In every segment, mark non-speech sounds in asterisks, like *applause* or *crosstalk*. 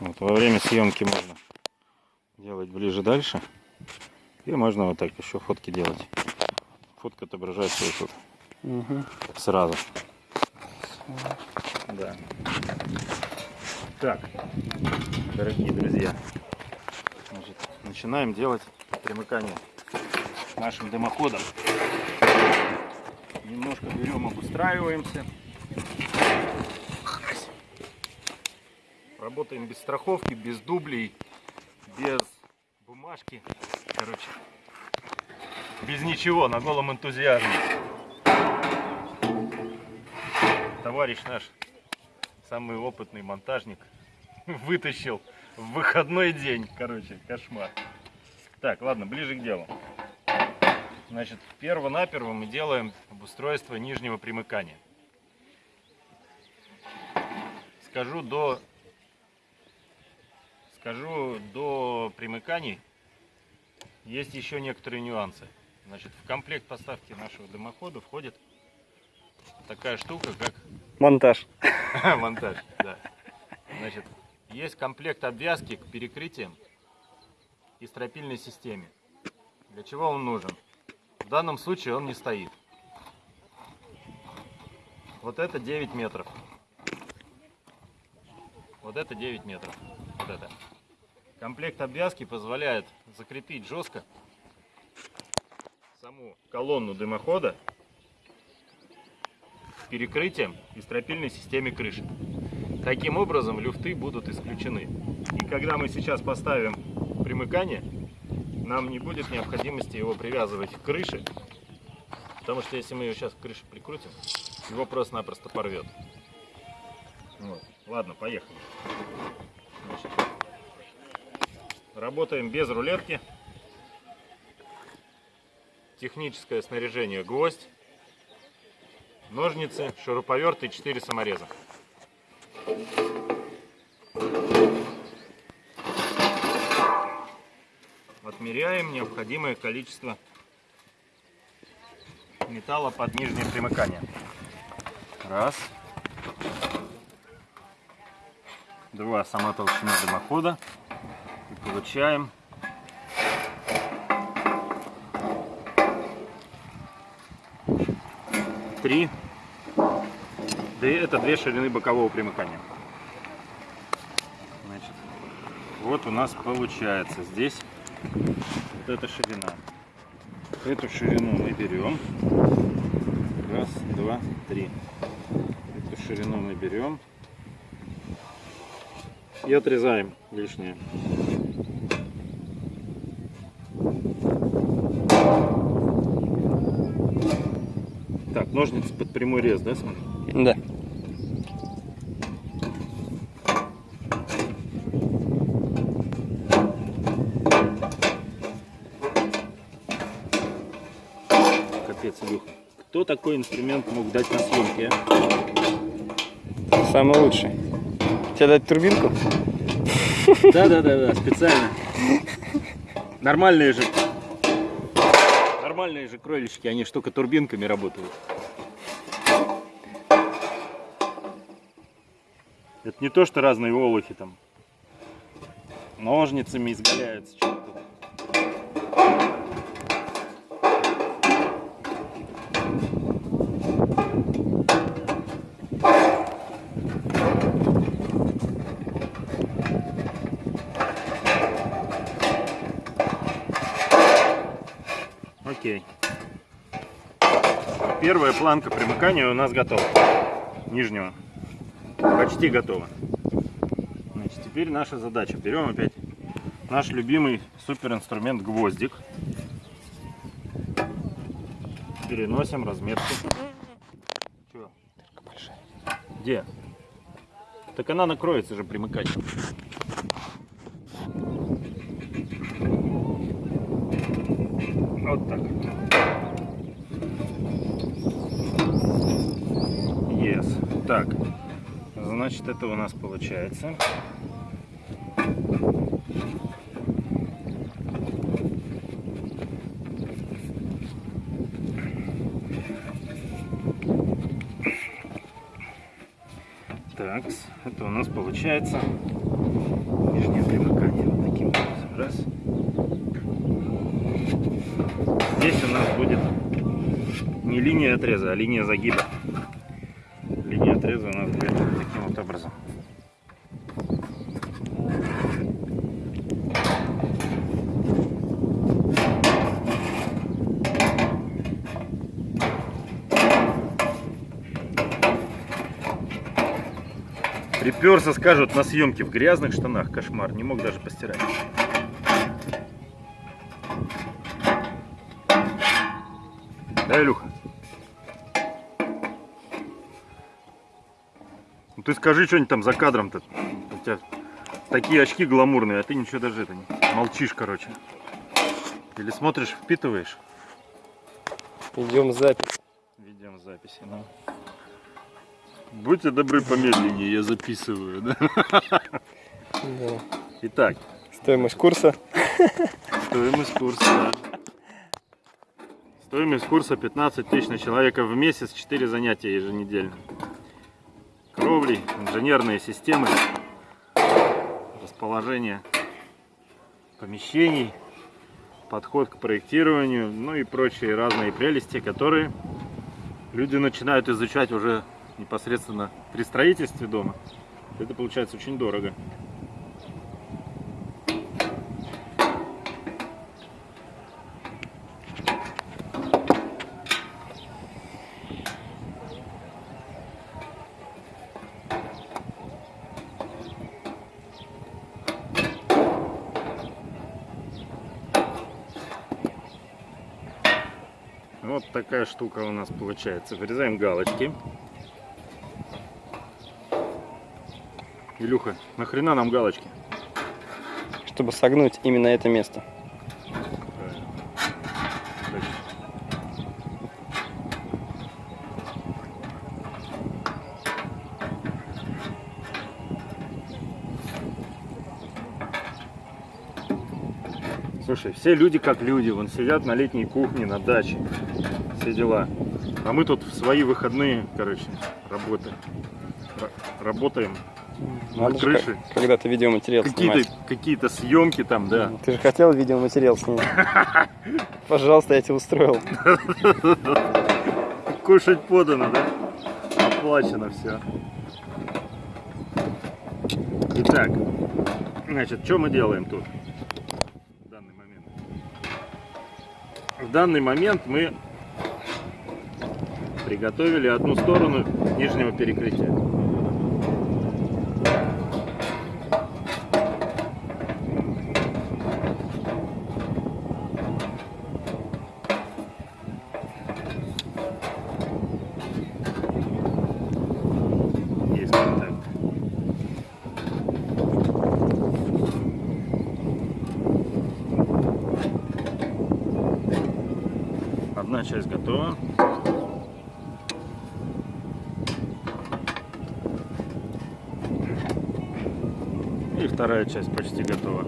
Вот, во время съемки можно делать ближе дальше. И можно вот так еще фотки делать. Фотка отображается вот тут Угу. сразу. Да. Так, дорогие друзья, значит, начинаем делать примыкание нашим дымоходам. Немножко берем, обустраиваемся. Работаем без страховки, без дублей, без бумажки. Короче, без ничего, на голом энтузиазме. Товарищ наш, самый опытный монтажник, *laughs* вытащил в выходной день. Короче, кошмар. Так, ладно, ближе к делу. Значит, перво-наперво мы делаем обустройство нижнего примыкания. Скажу до скажу до примыканий есть еще некоторые нюансы. Значит, в комплект поставки нашего дымохода входит такая штука, как Монтаж. *laughs* монтаж. Да. Значит, есть комплект обвязки к перекрытиям и стропильной системе. Для чего он нужен? В данном случае он не стоит. Вот это 9 метров. Вот это 9 метров. Вот это. Комплект обвязки позволяет закрепить жестко саму колонну дымохода к перекрытиям и стропильной системе крыши. Таким образом люфты будут исключены. И когда мы сейчас поставим примыкание, нам не будет необходимости его привязывать к крыше, потому что если мы его сейчас к крыше прикрутим, его просто-напросто порвет. Вот. Ладно, поехали. Значит, работаем без рулетки. Техническое снаряжение гвоздь, ножницы, шуруповерт и 4 самореза. Отмеряем необходимое количество металла под нижнее примыкание. Раз. Два. Сама толщина дымохода. Получаем три. Да это две ширины бокового примыкания. Значит, вот у нас получается здесь вот эта ширина. Эту ширину мы берем. Раз, два, три. Эту ширину мы берем и отрезаем лишнее. Ножницы под прямой рез, да, смотри? Да. Капец, Илюха. Кто такой инструмент мог дать на съемке, а? Самый лучший. Тебе дать турбинку? Да, да, да, да, специально. Нормальные же. Нормальные же кролички, они только турбинками работают. Не то, что разные олухи там ножницами изгаляются. Окей. Первая планка примыкания у нас готова. Нижнего. Почти готова. Значит, теперь наша задача. Берем опять наш любимый супер инструмент гвоздик. Переносим разметку. Чё? Где? Так она накроется же примыкателем. Вот так. Yes. Так. Значит, это у нас получается. Так, это у нас получается Нижнее примыкание вот таким образом. Раз. Здесь у нас будет не линия отреза, а линия загиба. Линия отреза у нас будет вот таким вот образом. Приперся, скажут, на съемке в грязных штанах. Кошмар, не мог даже постирать. Да, Илюха? Ну ты скажи что-нибудь там за кадром-то. У тебя такие очки гламурные, а ты ничего даже это не... Молчишь, короче. Или смотришь, впитываешь. Идем запись. Ведем записи, ну. Будьте добры помедленнее, я записываю, да? Да. Итак, Стоимость курса. стоимость курса. да. Стоимость курса 15 тысяч на человека в месяц, 4 занятия еженедельно. Кровли, инженерные системы, расположение помещений, подход к проектированию, ну и прочие разные прелести, которые люди начинают изучать уже непосредственно при строительстве дома. Это получается очень дорого. Вот такая штука у нас получается. Вырезаем галочки. Илюха, нахрена нам галочки? Чтобы согнуть именно это место. Слушай, все люди как люди, вон сидят на летней кухне, на даче, все дела. А мы тут в свои выходные, короче, работаем. Ра- работаем на Надо же крыше. когда-то видеоматериал Какие-то снимать. какие съемки там, да. Ты же хотел видеоматериал снять. *laughs* Пожалуйста, я тебе устроил. *laughs* Кушать подано, да? Оплачено все. Итак, значит, что мы делаем тут? В данный момент. В данный момент мы приготовили одну сторону нижнего перекрытия. Есть контакт. Одна часть готова. И вторая часть почти готова.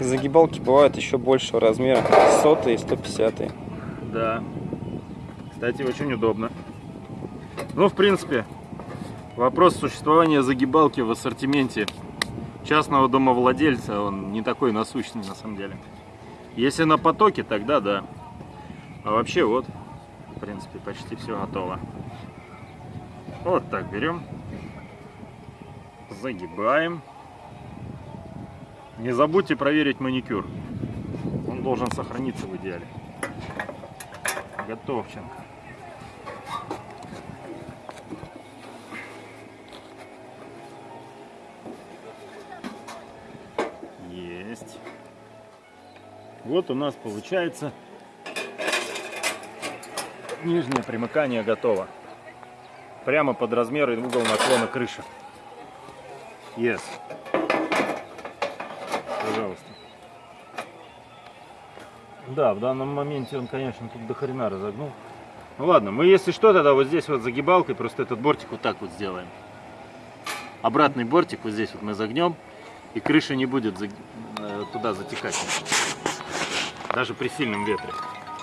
Загибалки бывают еще большего размера. Сотые и 150 Да. Кстати, очень удобно. Ну, в принципе, вопрос существования загибалки в ассортименте частного домовладельца, он не такой насущный на самом деле. Если на потоке, тогда да. А вообще вот, в принципе, почти все готово. Вот так берем, загибаем. Не забудьте проверить маникюр. Он должен сохраниться в идеале. Готовченко. Есть. Вот у нас получается нижнее примыкание готово. Прямо под размер и угол наклона крыши. Yes. Пожалуйста. Да, в данном моменте он, конечно, тут до хрена разогнул. Ну ладно, мы если что, тогда вот здесь вот загибалкой просто этот бортик вот так вот сделаем. Обратный бортик вот здесь вот мы загнем, и крыша не будет э, туда затекать. Даже при сильном ветре.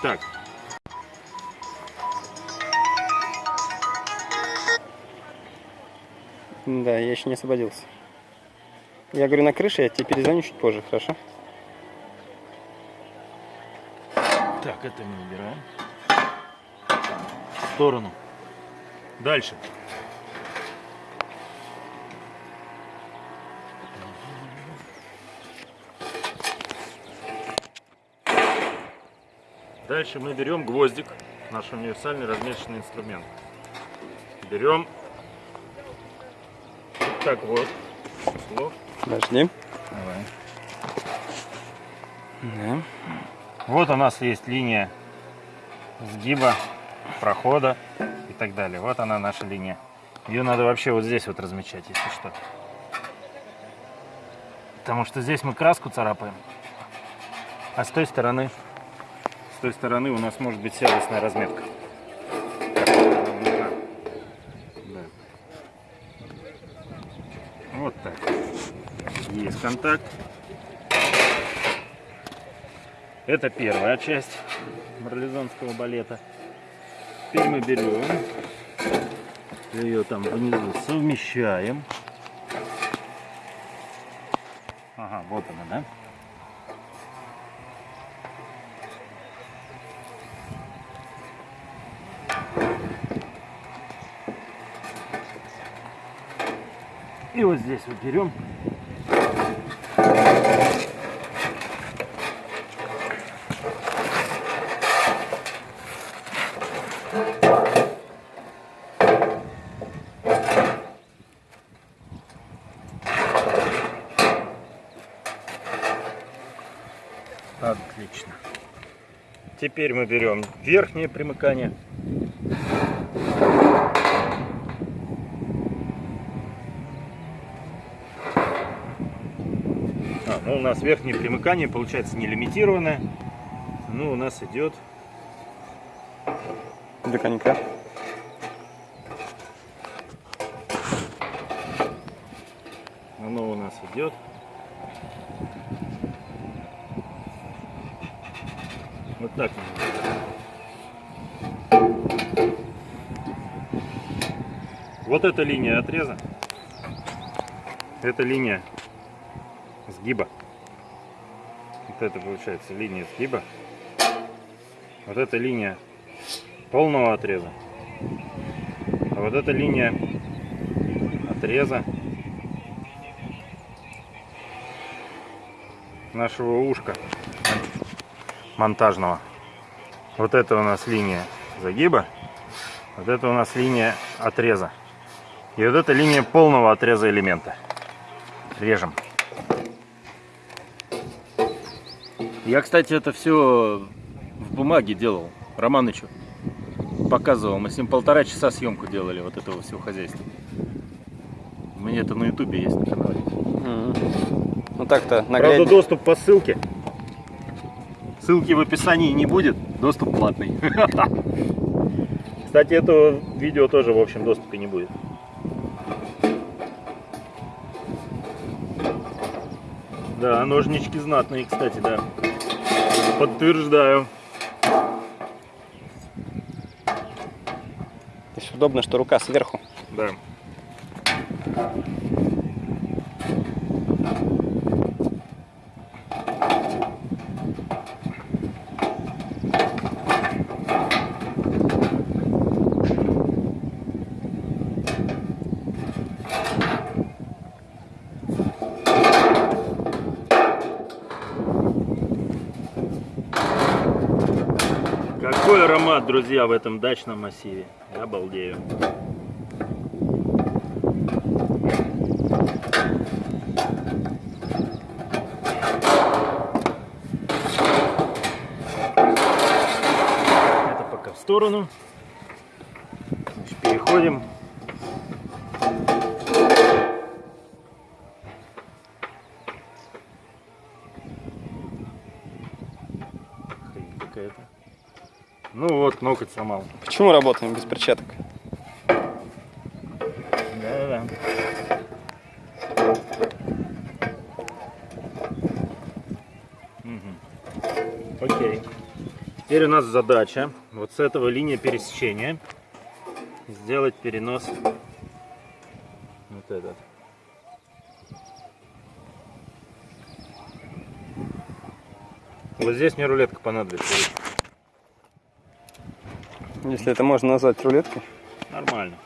Так. Да, я еще не освободился. Я говорю на крыше, я тебе перезвоню чуть позже, хорошо? Так, это мы убираем. В сторону. Дальше. Дальше мы берем гвоздик, наш универсальный размешанный инструмент. Берем так вот. Слов. Давай. Да. Вот у нас есть линия сгиба, прохода и так далее. Вот она наша линия. Ее надо вообще вот здесь вот размечать, если что. Потому что здесь мы краску царапаем. А с той стороны, той стороны у нас может быть сервисная разметка. Вот так. Есть контакт. Это первая часть марлезонского балета. Теперь мы берем, ее там внизу совмещаем. Ага, вот она, да? Вот здесь вот берем Отлично. Теперь мы берем верхнее примыкание. А, ну у нас верхнее примыкание получается не лимитированное. Ну, у нас идет До конька. Оно у нас идет. Вот так. Вот эта линия отреза. Это линия сгиба. Вот это получается линия сгиба. Вот эта линия полного отреза. А вот эта линия отреза нашего ушка монтажного. Вот это у нас линия загиба, вот это у нас линия отреза. И вот это линия полного отреза элемента. Режем. Я, кстати, это все в бумаге делал, Романычу показывал. Мы с ним полтора часа съемку делали вот этого всего хозяйства. У меня это на ютубе есть на канале. Ну так-то, Правда, наглядно. доступ по ссылке. Ссылки в описании не будет, доступ платный. Кстати, этого видео тоже, в общем, доступа не будет. Да, ножнички знатные, кстати, да. Подтверждаю. То есть удобно, что рука сверху. Да. Аромат, друзья, в этом дачном массиве. Я обалдею. Это пока в сторону. Значит, переходим. Какая-то. Ну вот, ноготь сломал. Почему работаем без перчаток? Да-да-да. Мгм. Окей. Теперь у нас задача вот с этого линия пересечения сделать перенос вот этот. Вот здесь мне рулетка понадобится. Если это можно назвать рулеткой. Нормально.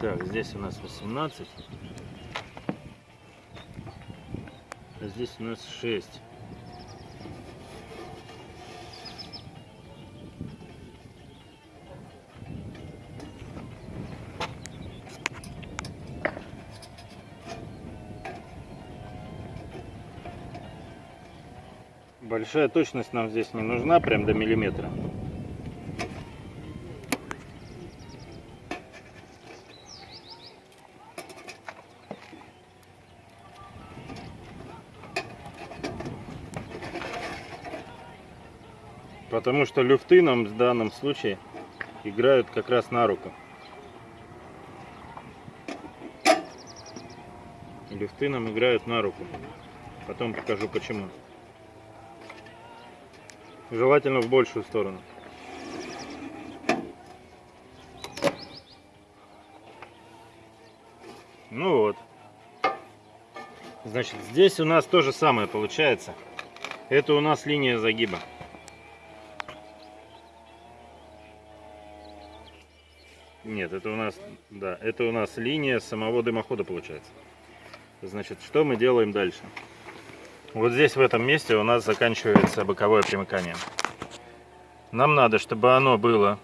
Так, здесь у нас 18. А здесь у нас 6. Большая точность нам здесь не нужна, прям до миллиметра. Потому что люфты нам в данном случае играют как раз на руку. Люфты нам играют на руку. Потом покажу почему. Желательно в большую сторону. Ну вот. Значит, здесь у нас то же самое получается. Это у нас линия загиба. Нет, это у нас, да, это у нас линия самого дымохода получается. Значит, что мы делаем дальше? Вот здесь в этом месте у нас заканчивается боковое примыкание. Нам надо, чтобы оно было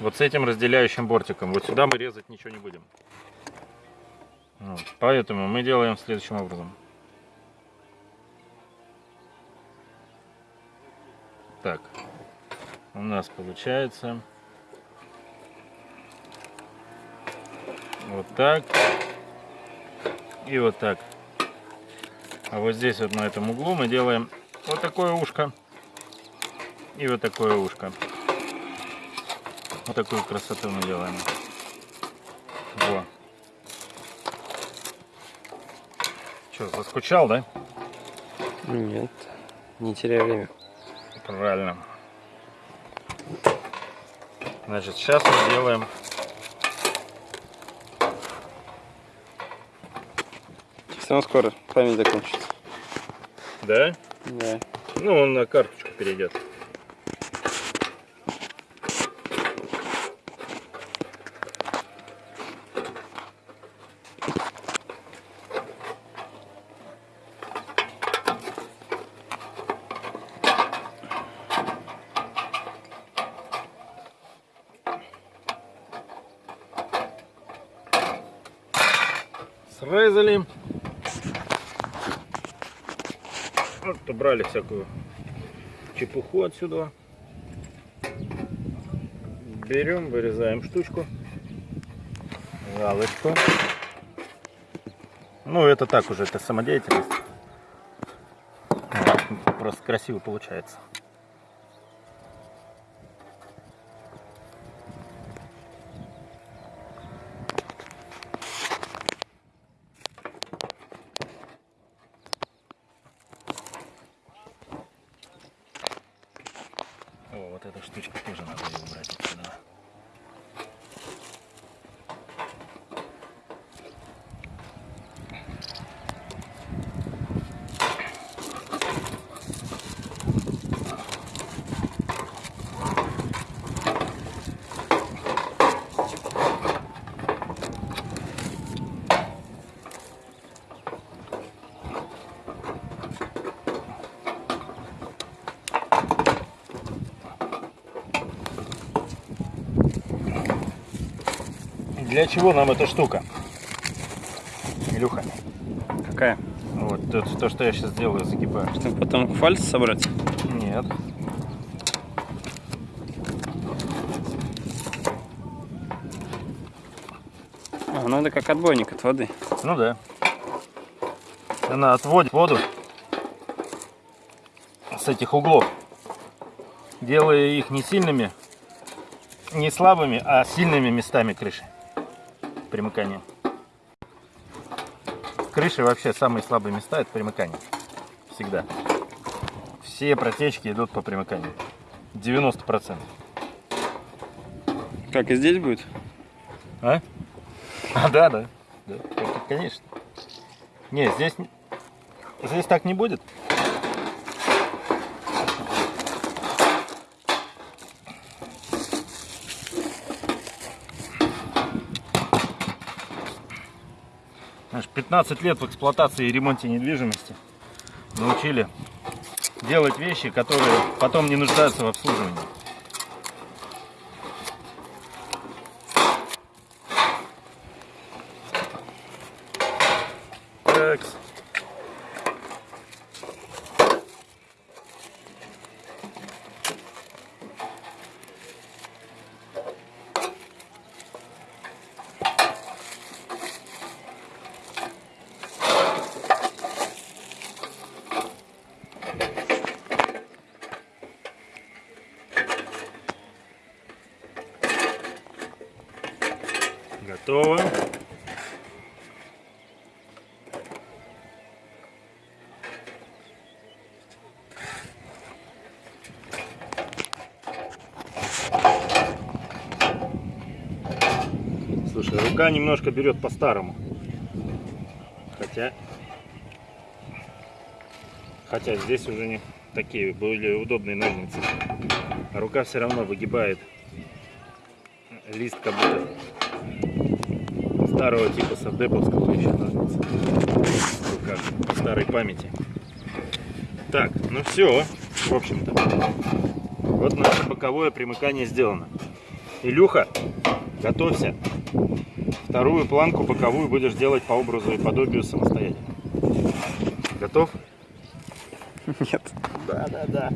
вот с этим разделяющим бортиком. Вот сюда мы резать ничего не будем. Вот. Поэтому мы делаем следующим образом. Так, у нас получается вот так и вот так. А вот здесь вот на этом углу мы делаем вот такое ушко и вот такое ушко. Вот такую красоту мы делаем. Во. Что, заскучал, да? Нет, не теряй время. Правильно. Значит, сейчас мы делаем Все равно скоро память закончится. Да? Да. Ну, он на карточку перейдет. Срезали. Вот убрали всякую чепуху отсюда. Берем, вырезаем штучку. Галочку. Ну, это так уже, это самодеятельность. Просто красиво получается. О, вот эта штучка тоже надо ее убрать отсюда. Для чего нам эта штука? Илюха, Какая? вот то, то, что я сейчас делаю, загибаю. Чтобы потом фальс собрать? Нет. А, ну это как отбойник от воды. Ну да. Она отводит воду с этих углов, делая их не сильными, не слабыми, а сильными местами крыши примыкания. крыши вообще самые слабые места это примыкание. Всегда. Все протечки идут по примыканию. 90%. Как и здесь будет? А? *laughs* А, да, да. да. Конечно. Не, здесь, здесь так не будет. 15 лет в эксплуатации и ремонте недвижимости научили делать вещи, которые потом не нуждаются в обслуживании. Такс. Готово. Слушай, рука немножко берет по-старому. Хотя... Хотя здесь уже не такие более удобные ножницы. А рука все равно выгибает лист как будто старого типа савдеповского еще ножницы. В руках, по старой памяти. Так, ну все, в общем-то. Вот наше боковое примыкание сделано. Илюха, готовься. Вторую планку боковую будешь делать по образу и подобию самостоятельно. Готов? Нет. Да, да, да.